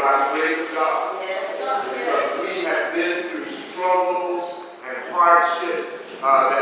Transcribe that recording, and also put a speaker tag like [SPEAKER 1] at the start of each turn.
[SPEAKER 1] by the grace of God.
[SPEAKER 2] Yes, God.
[SPEAKER 1] Because we have been through struggles and hardships uh,